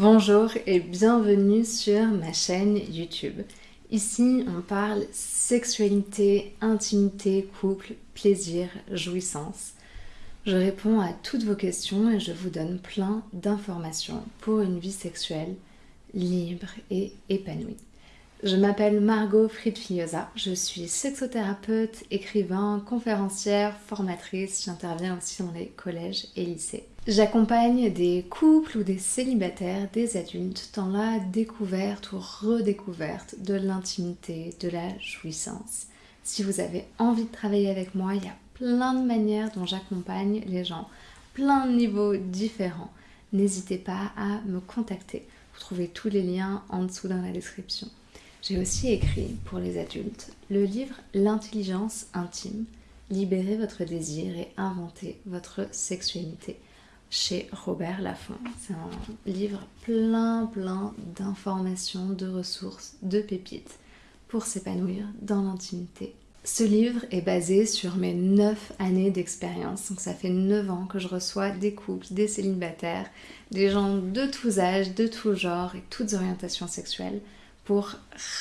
Bonjour et bienvenue sur ma chaîne YouTube. Ici, on parle sexualité, intimité, couple, plaisir, jouissance. Je réponds à toutes vos questions et je vous donne plein d'informations pour une vie sexuelle libre et épanouie. Je m'appelle Margot Friedfillosa, je suis sexothérapeute, écrivain, conférencière, formatrice, j'interviens aussi dans les collèges et lycées. J'accompagne des couples ou des célibataires, des adultes dans la découverte ou redécouverte de l'intimité, de la jouissance. Si vous avez envie de travailler avec moi, il y a plein de manières dont j'accompagne les gens, plein de niveaux différents. N'hésitez pas à me contacter. Vous trouvez tous les liens en dessous dans la description. J'ai aussi écrit pour les adultes le livre L'intelligence intime, libérer votre désir et inventer votre sexualité chez Robert Laffont. C'est un livre plein plein d'informations, de ressources, de pépites pour s'épanouir dans l'intimité. Ce livre est basé sur mes 9 années d'expérience, donc ça fait 9 ans que je reçois des couples, des célibataires, des gens de tous âges, de tous genres et toutes orientations sexuelles pour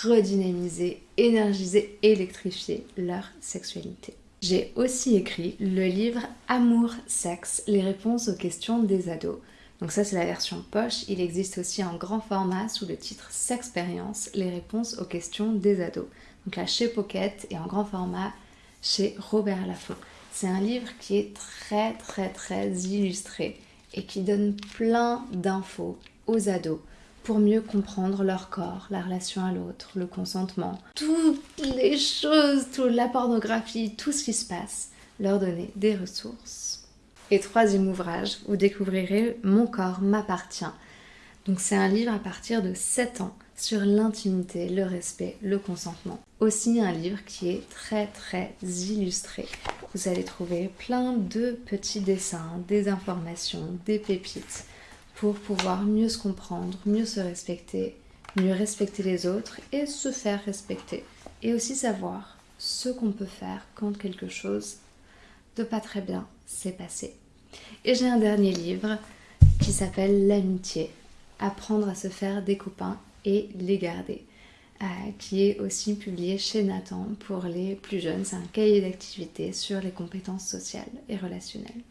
redynamiser, énergiser, électrifier leur sexualité. J'ai aussi écrit le livre Amour, sexe, les réponses aux questions des ados. Donc ça c'est la version poche, il existe aussi en grand format sous le titre Sexpérience, les réponses aux questions des ados. Donc là chez Pocket et en grand format chez Robert Laffont. C'est un livre qui est très très très illustré et qui donne plein d'infos aux ados pour mieux comprendre leur corps, la relation à l'autre, le consentement, toutes les choses, toute la pornographie, tout ce qui se passe, leur donner des ressources. Et troisième ouvrage, vous découvrirez Mon corps m'appartient. Donc c'est un livre à partir de 7 ans sur l'intimité, le respect, le consentement. Aussi un livre qui est très très illustré. Vous allez trouver plein de petits dessins, des informations, des pépites pour pouvoir mieux se comprendre, mieux se respecter, mieux respecter les autres et se faire respecter. Et aussi savoir ce qu'on peut faire quand quelque chose de pas très bien s'est passé. Et j'ai un dernier livre qui s'appelle L'amitié, apprendre à se faire des copains et les garder, euh, qui est aussi publié chez Nathan pour les plus jeunes. C'est un cahier d'activité sur les compétences sociales et relationnelles.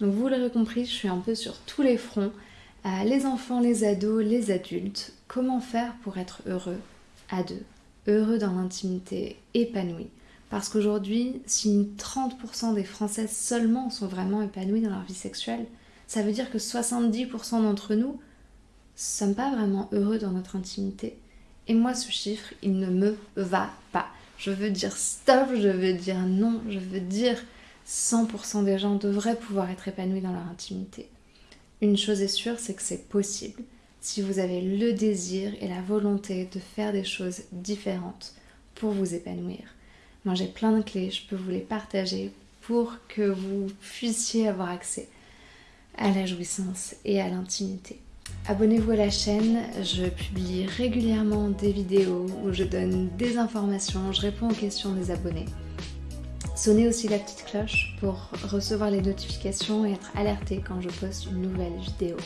Donc vous l'aurez compris, je suis un peu sur tous les fronts les enfants, les ados, les adultes, comment faire pour être heureux à deux, heureux dans l'intimité, épanoui. Parce qu'aujourd'hui, si 30% des Françaises seulement sont vraiment épanouies dans leur vie sexuelle, ça veut dire que 70% d'entre nous ne sommes pas vraiment heureux dans notre intimité. Et moi, ce chiffre, il ne me va pas. Je veux dire stop, je veux dire non, je veux dire 100% des gens devraient pouvoir être épanouis dans leur intimité. Une chose est sûre, c'est que c'est possible si vous avez le désir et la volonté de faire des choses différentes pour vous épanouir. Moi j'ai plein de clés, je peux vous les partager pour que vous puissiez avoir accès à la jouissance et à l'intimité. Abonnez-vous à la chaîne, je publie régulièrement des vidéos où je donne des informations, je réponds aux questions des abonnés. Sonnez aussi la petite cloche pour recevoir les notifications et être alerté quand je poste une nouvelle vidéo.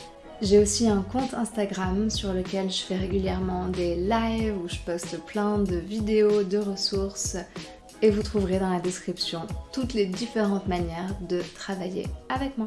J'ai aussi un compte Instagram sur lequel je fais régulièrement des lives où je poste plein de vidéos, de ressources et vous trouverez dans la description toutes les différentes manières de travailler avec moi.